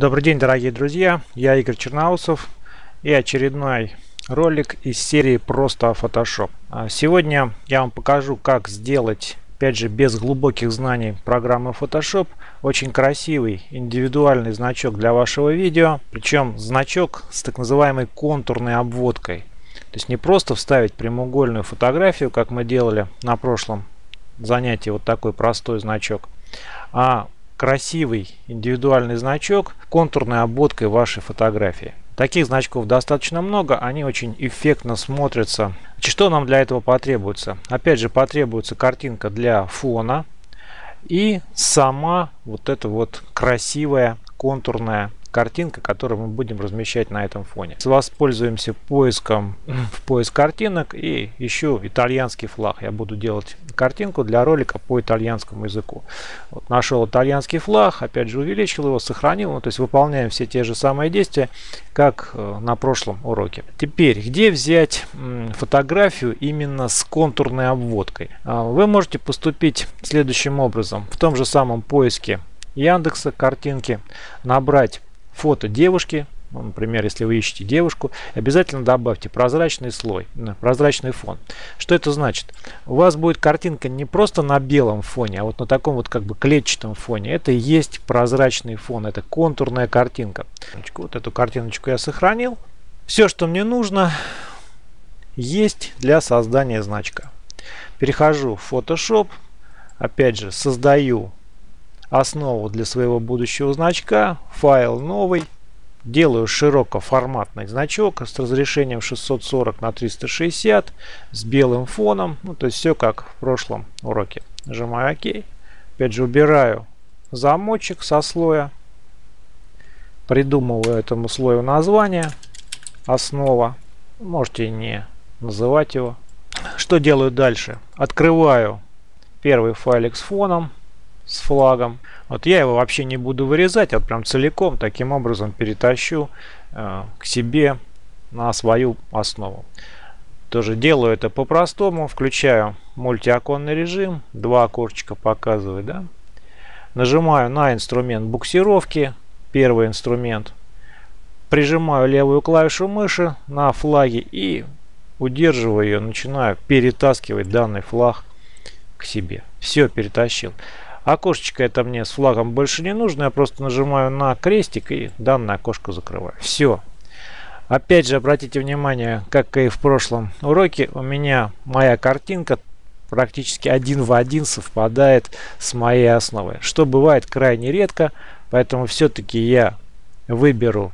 Добрый день, дорогие друзья! Я Игорь Черноусов и очередной ролик из серии «Просто Photoshop». А сегодня я вам покажу, как сделать, опять же, без глубоких знаний программы Photoshop, очень красивый индивидуальный значок для вашего видео. Причем значок с так называемой контурной обводкой. То есть не просто вставить прямоугольную фотографию, как мы делали на прошлом занятии, вот такой простой значок, а красивый индивидуальный значок контурной обводкой вашей фотографии. Таких значков достаточно много, они очень эффектно смотрятся. Что нам для этого потребуется? Опять же потребуется картинка для фона и сама вот эта вот красивая контурная картинка, которую мы будем размещать на этом фоне. Воспользуемся поиском в поиск картинок и ищу итальянский флаг. Я буду делать картинку для ролика по итальянскому языку. Вот нашел итальянский флаг, опять же увеличил его, сохранил. Ну, то есть выполняем все те же самые действия, как э, на прошлом уроке. Теперь, где взять фотографию именно с контурной обводкой? А, вы можете поступить следующим образом. В том же самом поиске Яндекса картинки набрать фото девушки, ну, например, если вы ищете девушку, обязательно добавьте прозрачный слой, прозрачный фон. Что это значит? У вас будет картинка не просто на белом фоне, а вот на таком вот как бы клетчатом фоне. Это и есть прозрачный фон, это контурная картинка. Вот эту картиночку я сохранил. Все, что мне нужно, есть для создания значка. Перехожу в Photoshop, опять же создаю основу для своего будущего значка, файл новый, делаю широкоформатный значок с разрешением 640 на 360 с белым фоном, ну, то есть все как в прошлом уроке. Нажимаю ОК. Опять же убираю замочек со слоя, придумываю этому слою название, основа, можете не называть его. Что делаю дальше? Открываю первый файлик с фоном, с флагом. Вот я его вообще не буду вырезать, а прям целиком таким образом перетащу э, к себе на свою основу. Тоже делаю это по-простому. Включаю мультиоконный режим. Два окошечка показывает. Да? Нажимаю на инструмент буксировки. Первый инструмент. Прижимаю левую клавишу мыши на флаге и удерживаю ее. Начинаю перетаскивать данный флаг к себе. Все, перетащил. Окошечко это мне с флагом больше не нужно. Я просто нажимаю на крестик и данное окошко закрываю. Все. Опять же, обратите внимание, как и в прошлом уроке, у меня моя картинка практически один в один совпадает с моей основой. Что бывает крайне редко, поэтому все-таки я выберу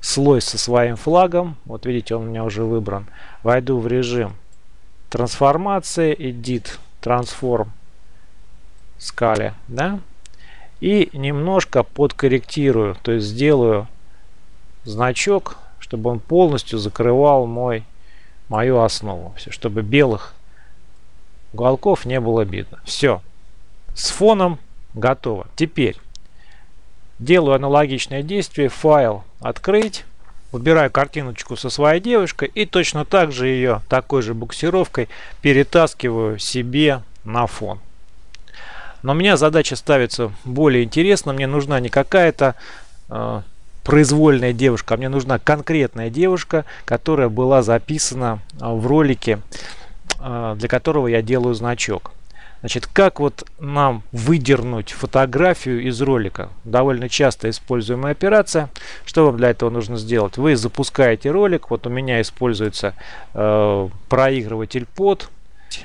слой со своим флагом. Вот видите, он у меня уже выбран. Войду в режим трансформации, Edit, Transform скале, да, и немножко подкорректирую, то есть сделаю значок, чтобы он полностью закрывал мой мою основу, все, чтобы белых уголков не было видно. Все, с фоном готово. Теперь делаю аналогичное действие, файл открыть, убираю картиночку со своей девушкой и точно так же ее такой же буксировкой перетаскиваю себе на фон. Но у меня задача ставится более интересно. Мне нужна не какая-то э, произвольная девушка, а мне нужна конкретная девушка, которая была записана э, в ролике, э, для которого я делаю значок. Значит, как вот нам выдернуть фотографию из ролика? Довольно часто используемая операция. Что вам для этого нужно сделать? Вы запускаете ролик. Вот у меня используется э, проигрыватель под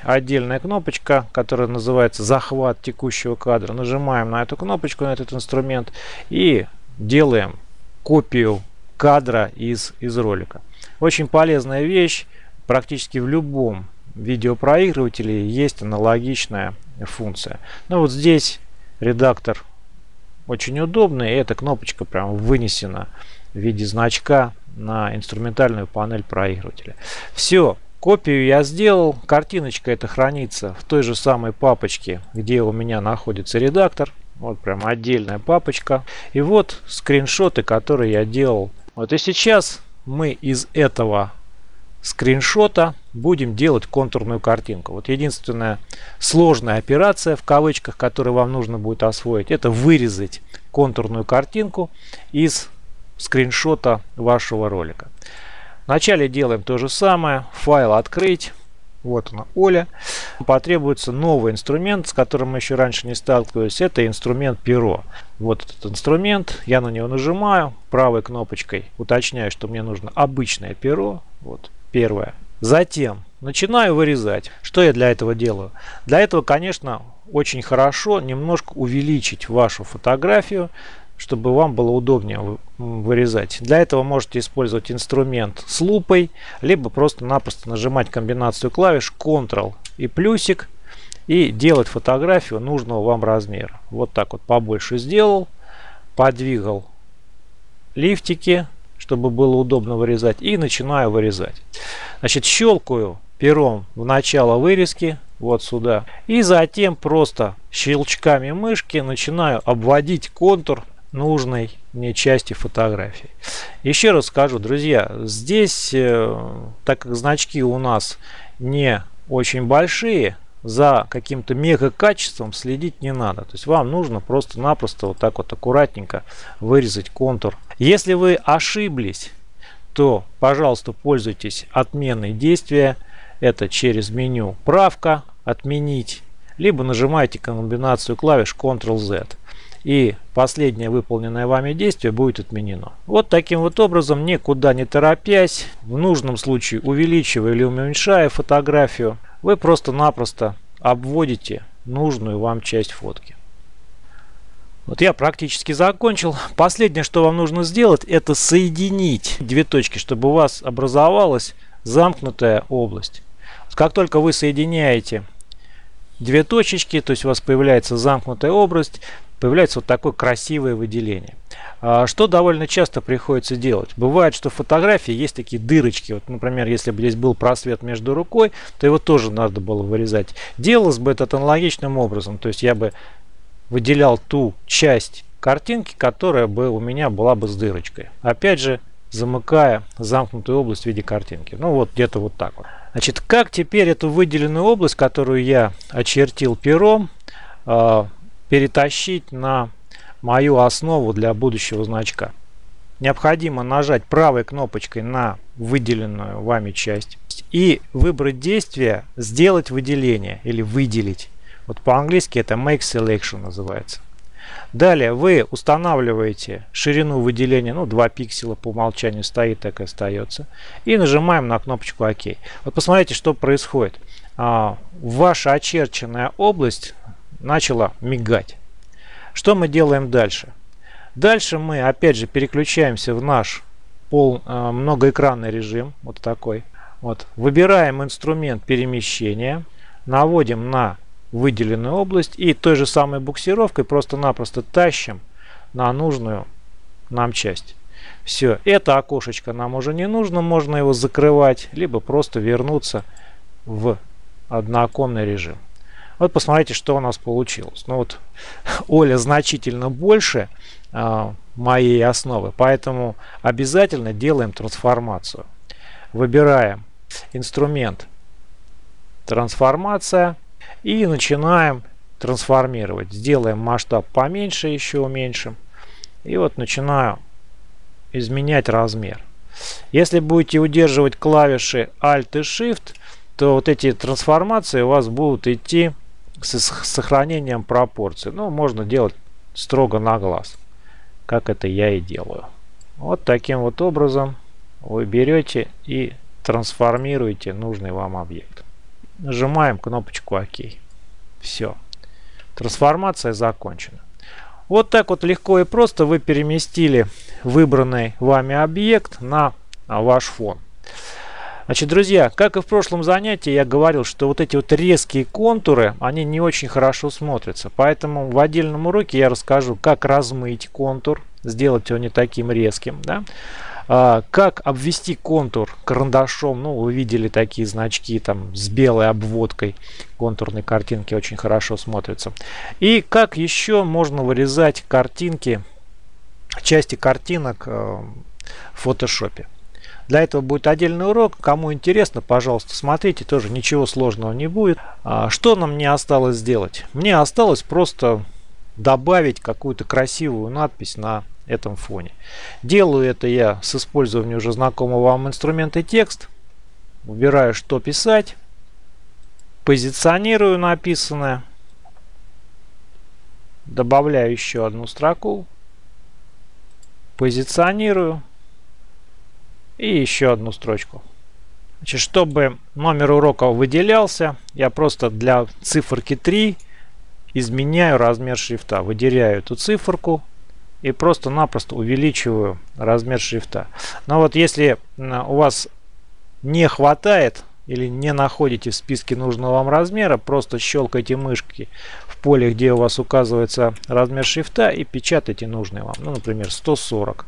отдельная кнопочка, которая называется захват текущего кадра. Нажимаем на эту кнопочку, на этот инструмент и делаем копию кадра из, из ролика. Очень полезная вещь. Практически в любом видеопроигрывателе есть аналогичная функция. Ну, вот здесь редактор очень удобный. И эта кнопочка прям вынесена в виде значка на инструментальную панель проигрывателя. Все. Копию я сделал. Картиночка это хранится в той же самой папочке, где у меня находится редактор. Вот прям отдельная папочка. И вот скриншоты, которые я делал. Вот и сейчас мы из этого скриншота будем делать контурную картинку. Вот единственная сложная операция в кавычках, которую вам нужно будет освоить, это вырезать контурную картинку из скриншота вашего ролика. Вначале делаем то же самое. Файл открыть. Вот она, Оля. Потребуется новый инструмент, с которым мы еще раньше не сталкивались. Это инструмент перо. Вот этот инструмент. Я на него нажимаю правой кнопочкой. Уточняю, что мне нужно обычное перо. Вот первое. Затем начинаю вырезать. Что я для этого делаю? Для этого, конечно, очень хорошо немножко увеличить вашу фотографию чтобы вам было удобнее вырезать. Для этого можете использовать инструмент с лупой, либо просто-напросто нажимать комбинацию клавиш Ctrl и плюсик и делать фотографию нужного вам размера. Вот так вот побольше сделал, подвигал лифтики, чтобы было удобно вырезать и начинаю вырезать. Значит, щелкаю пером в начало вырезки, вот сюда. И затем просто щелчками мышки начинаю обводить контур нужной мне части фотографии. Еще раз скажу, друзья, здесь, э, так как значки у нас не очень большие, за каким-то мега качеством следить не надо. То есть вам нужно просто-напросто вот так вот аккуратненько вырезать контур. Если вы ошиблись, то, пожалуйста, пользуйтесь отменой действия. Это через меню «Правка», «Отменить», либо нажимайте комбинацию клавиш Ctrl-Z и последнее выполненное вами действие будет отменено. Вот таким вот образом, никуда не торопясь, в нужном случае увеличивая или уменьшая фотографию, вы просто-напросто обводите нужную вам часть фотки. Вот я практически закончил. Последнее, что вам нужно сделать, это соединить две точки, чтобы у вас образовалась замкнутая область. Как только вы соединяете две точечки, то есть у вас появляется замкнутая область, появляется вот такое красивое выделение. А, что довольно часто приходится делать? Бывает, что в фотографии есть такие дырочки. Вот, например, если бы здесь был просвет между рукой, то его тоже надо было вырезать. Делалось бы это аналогичным образом. То есть я бы выделял ту часть картинки, которая бы у меня была бы с дырочкой. Опять же, замыкая замкнутую область в виде картинки. Ну вот где-то вот так вот. Значит, как теперь эту выделенную область, которую я очертил пером, а, перетащить на мою основу для будущего значка. Необходимо нажать правой кнопочкой на выделенную вами часть и выбрать действие «Сделать выделение» или «Выделить». Вот по-английски это «Make Selection» называется. Далее вы устанавливаете ширину выделения, ну 2 пикселя по умолчанию стоит, так и остается. И нажимаем на кнопочку ОК. Вот посмотрите, что происходит. А, ваша очерченная область начала мигать. Что мы делаем дальше? Дальше мы опять же переключаемся в наш пол, э, многоэкранный режим. Вот такой. Вот. Выбираем инструмент перемещения. Наводим на выделенную область. И той же самой буксировкой просто-напросто тащим на нужную нам часть. Все, это окошечко нам уже не нужно, можно его закрывать, либо просто вернуться в однооконный режим. Вот посмотрите, что у нас получилось. Ну вот Оля значительно больше э, моей основы, поэтому обязательно делаем трансформацию. Выбираем инструмент трансформация и начинаем трансформировать. Сделаем масштаб поменьше, еще уменьшим. И вот начинаю изменять размер. Если будете удерживать клавиши Alt и Shift, то вот эти трансформации у вас будут идти с сохранением пропорций. Ну, можно делать строго на глаз, как это я и делаю. Вот таким вот образом вы берете и трансформируете нужный вам объект. Нажимаем кнопочку ОК. Все. Трансформация закончена. Вот так вот легко и просто вы переместили выбранный вами объект на ваш фон. Значит, друзья, как и в прошлом занятии, я говорил, что вот эти вот резкие контуры, они не очень хорошо смотрятся. Поэтому в отдельном уроке я расскажу, как размыть контур, сделать его не таким резким. Да? А, как обвести контур карандашом. Ну, вы видели такие значки там с белой обводкой контурной картинки, очень хорошо смотрятся. И как еще можно вырезать картинки, части картинок э, в фотошопе. Для этого будет отдельный урок. Кому интересно, пожалуйста, смотрите. Тоже ничего сложного не будет. А, что нам не осталось сделать? Мне осталось просто добавить какую-то красивую надпись на этом фоне. Делаю это я с использованием уже знакомого вам инструмента текст. Выбираю, что писать. Позиционирую написанное. Добавляю еще одну строку. Позиционирую. И еще одну строчку. Значит, чтобы номер урока выделялся, я просто для циферки 3 изменяю размер шрифта. Выделяю эту циферку и просто-напросто увеличиваю размер шрифта. Но вот если у вас не хватает или не находите в списке нужного вам размера, просто щелкайте мышки в поле, где у вас указывается размер шрифта и печатайте нужный вам. Ну, например, 140.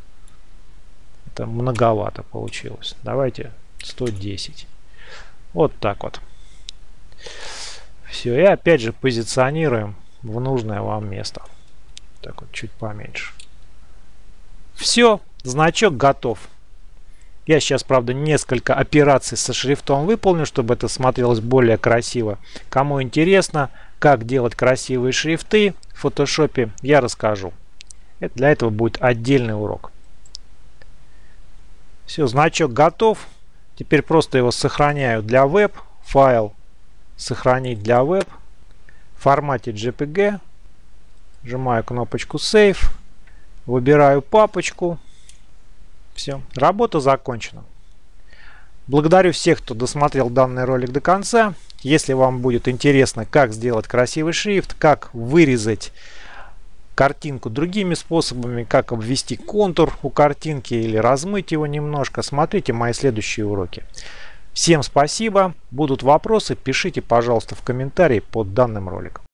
Это многовато получилось. Давайте 110. Вот так вот. Все. И опять же позиционируем в нужное вам место. Так вот, чуть поменьше. Все. Значок готов. Я сейчас, правда, несколько операций со шрифтом выполню, чтобы это смотрелось более красиво. Кому интересно, как делать красивые шрифты в фотошопе, я расскажу. Для этого будет отдельный урок. Все, значок готов. Теперь просто его сохраняю для веб. Файл сохранить для веб. В формате JPG. Нажимаю кнопочку Save. Выбираю папочку. Все, работа закончена. Благодарю всех, кто досмотрел данный ролик до конца. Если вам будет интересно, как сделать красивый шрифт, как вырезать картинку другими способами, как обвести контур у картинки или размыть его немножко, смотрите мои следующие уроки. Всем спасибо. Будут вопросы, пишите, пожалуйста, в комментарии под данным роликом.